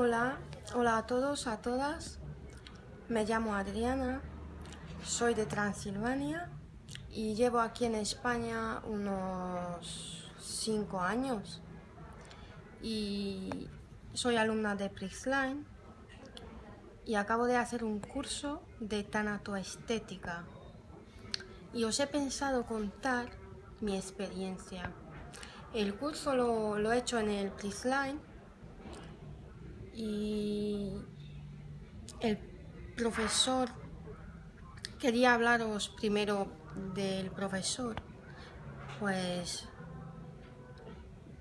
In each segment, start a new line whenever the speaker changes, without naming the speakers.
Hola, hola a todos, a todas. Me llamo Adriana, soy de Transilvania y llevo aquí en España unos 5 años. Y soy alumna de Prixline y acabo de hacer un curso de tanatoestética. Y os he pensado contar mi experiencia. El curso lo, lo he hecho en el Prixline y el profesor, quería hablaros primero del profesor, pues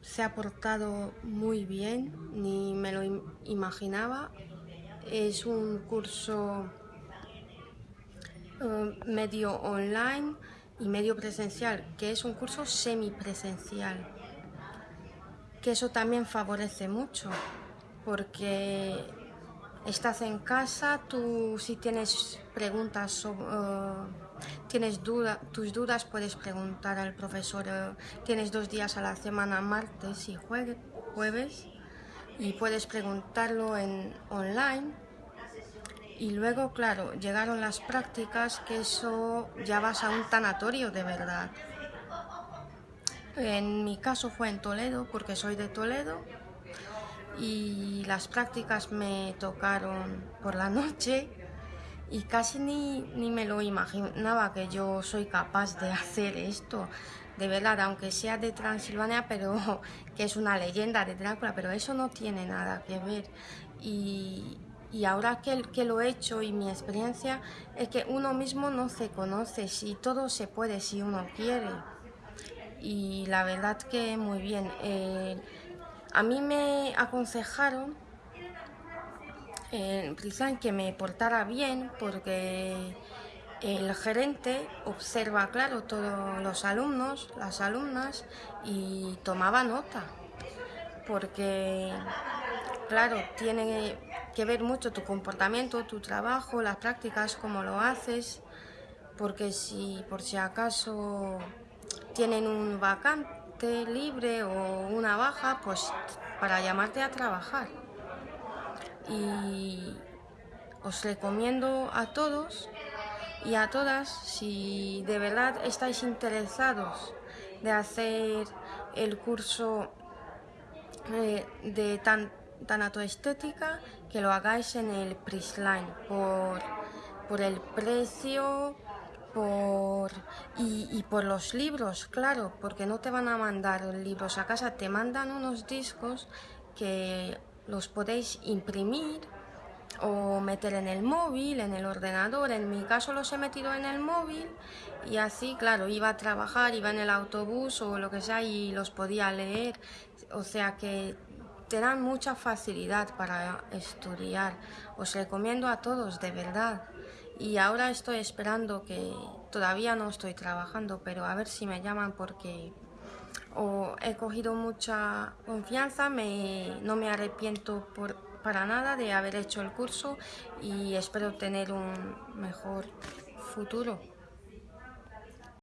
se ha portado muy bien, ni me lo imaginaba. Es un curso eh, medio online y medio presencial, que es un curso semipresencial, que eso también favorece mucho porque estás en casa, tú si tienes preguntas o tienes duda, tus dudas puedes preguntar al profesor, eh, tienes dos días a la semana, martes y jueves, y puedes preguntarlo en online. Y luego, claro, llegaron las prácticas, que eso ya vas a un tanatorio de verdad. En mi caso fue en Toledo, porque soy de Toledo, y las prácticas me tocaron por la noche y casi ni, ni, me lo imaginaba que yo soy capaz de hacer esto. De verdad, aunque sea de Transilvania, pero que es una leyenda de Drácula, pero eso no tiene nada que ver. Y, y ahora que, que, lo he hecho y mi experiencia es que uno mismo no se conoce, si todo se puede, si uno quiere. Y la verdad que muy bien. Eh, a mí me aconsejaron en que me portara bien porque el gerente observa, claro, todos los alumnos, las alumnas y tomaba nota. Porque, claro, tiene que ver mucho tu comportamiento, tu trabajo, las prácticas, cómo lo haces, porque si por si acaso tienen un vacante, libre o una baja, pues para llamarte a trabajar. Y os recomiendo a todos y a todas, si de verdad estáis interesados de hacer el curso eh, de tan, tanatoestética, que lo hagáis en el Prisline por, por el precio, por, y, por los libros, claro, porque no te van a mandar libros a casa, te mandan unos discos que los podéis imprimir o meter en el móvil, en el ordenador. En mi caso los he metido en el móvil y así, claro, iba a trabajar, iba en el autobús o lo que sea y los podía leer. O sea que te dan mucha facilidad para estudiar. Os recomiendo a todos, de verdad y ahora estoy esperando que todavía no estoy trabajando, pero a ver si me llaman porque he cogido mucha confianza, me, no me arrepiento por, para nada de haber hecho el curso y espero tener un mejor futuro.